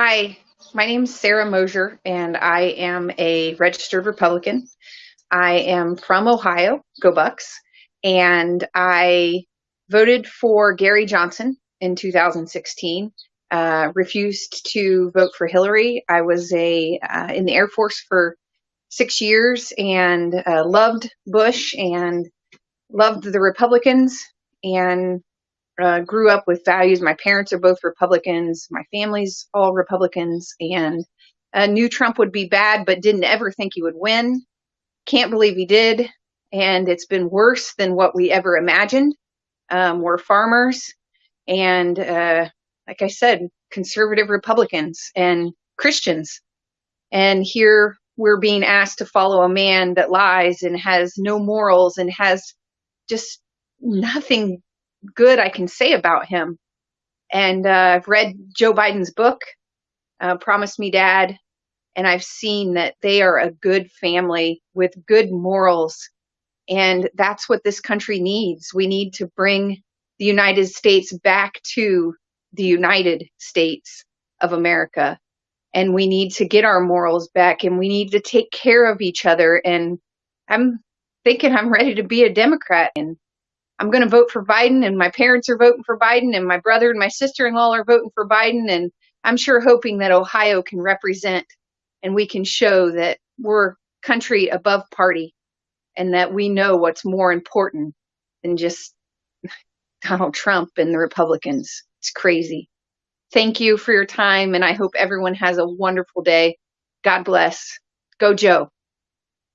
Hi, my name is Sarah Mosier, and I am a registered Republican. I am from Ohio, go Bucks, and I voted for Gary Johnson in 2016. Uh, refused to vote for Hillary. I was a uh, in the Air Force for six years and uh, loved Bush and loved the Republicans and uh, grew up with values. My parents are both Republicans. My family's all Republicans, and uh, knew Trump would be bad, but didn't ever think he would win. Can't believe he did, and it's been worse than what we ever imagined. Um, we're farmers, and uh, like I said, conservative Republicans and Christians, and here we're being asked to follow a man that lies and has no morals and has just nothing good I can say about him. And uh, I've read Joe Biden's book, uh, Promise Me Dad, and I've seen that they are a good family with good morals. And that's what this country needs. We need to bring the United States back to the United States of America. And we need to get our morals back and we need to take care of each other. And I'm thinking I'm ready to be a Democrat and I'm going to vote for Biden, and my parents are voting for Biden, and my brother and my sister in law are voting for Biden. And I'm sure hoping that Ohio can represent and we can show that we're country above party and that we know what's more important than just Donald Trump and the Republicans. It's crazy. Thank you for your time, and I hope everyone has a wonderful day. God bless. Go, Joe.